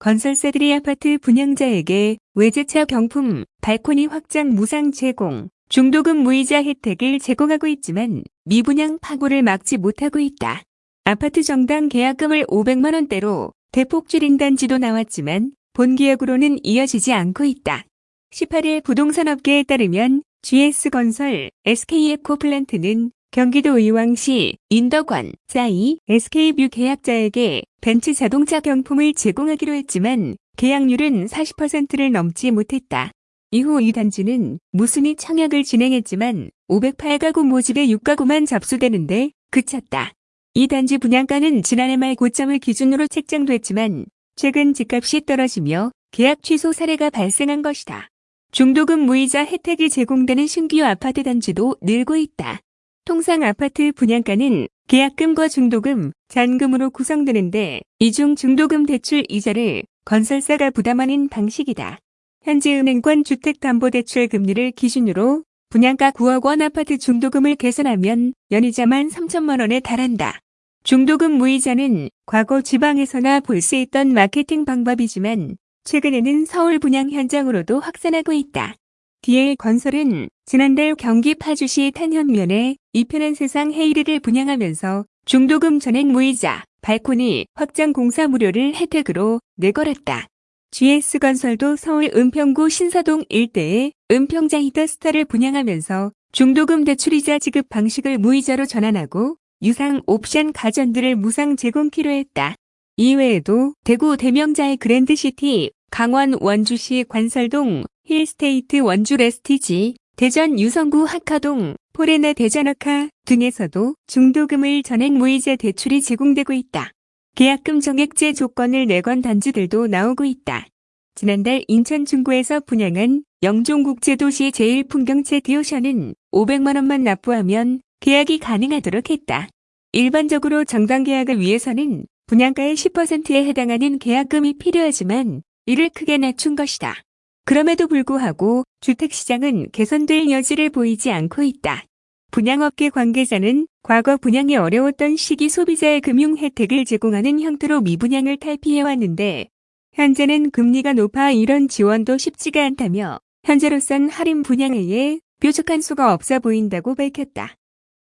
건설사들이 아파트 분양자에게 외제차 경품, 발코니 확장 무상 제공, 중도금 무이자 혜택을 제공하고 있지만 미분양 파고를 막지 못하고 있다. 아파트 정당 계약금을 500만 원대로 대폭 줄인다는 단지도 나왔지만 본 계약으로는 이어지지 않고 있다. 18일 부동산업계에 따르면 GS건설, SK에코플랜트는 경기도 의왕시 인덕원자이SK뷰 계약자에게 벤츠 자동차 경품을 제공하기로 했지만 계약률은 40%를 넘지 못했다. 이후 이 단지는 무순위 청약을 진행했지만 508가구 모집에 6가구만 접수되는데 그쳤다. 이 단지 분양가는 지난해 말 고점을 기준으로 책정됐지만 최근 집값이 떨어지며 계약 취소 사례가 발생한 것이다. 중도금 무이자 혜택이 제공되는 신규 아파트 단지도 늘고 있다. 통상 아파트 분양가는 계약금과 중도금, 잔금으로 구성되는데 이 중 중도금 대출 이자를 건설사가 부담하는 방식이다. 현재 은행권 주택담보대출 금리를 기준으로 분양가 9억 원 아파트 중도금을 계산하면 연이자만 3천만 원에 달한다. 중도금 무이자는 과거 지방에서나 볼 수 있던 마케팅 방법이지만 최근에는 서울 분양 현장으로도 확산하고 있다. DL 건설은 지난달 경기 파주시 탄현면에 이편한 세상 헤이리를 분양하면서 중도금 전액 무이자, 발코니, 확장 공사 무료를 혜택으로 내걸었다. GS건설도 서울 은평구 신사동 일대에 은평자이더스타를 분양하면서 중도금 대출이자 지급 방식을 무이자로 전환하고 유상 옵션 가전들을 무상 제공키로 했다. 이외에도 대구 대명자이 그랜드시티, 강원 원주시 관설동, 힐스테이트 원주 레스티지, 대전 유성구 학하동, 포레나 대전학하 등에서도 중도금을 전액 무이자 대출이 제공되고 있다. 계약금 정액제 조건을 내건 단지들도 나오고 있다. 지난달 인천 중구에서 분양한 영종국제도시 제1풍경채 디오션은 500만 원만 납부하면 계약이 가능하도록 했다. 일반적으로 정당 계약을 위해서는 분양가의 10%에 해당하는 계약금이 필요하지만 이를 크게 낮춘 것이다. 그럼에도 불구하고 주택시장은 개선될 여지를 보이지 않고 있다. 분양업계 관계자는 과거 분양이 어려웠던 시기 소비자의 금융 혜택을 제공하는 형태로 미분양을 탈피해왔는데 현재는 금리가 높아 이런 지원도 쉽지가 않다며 현재로선 할인 분양에 뾰족한 수가 없어 보인다고 밝혔다.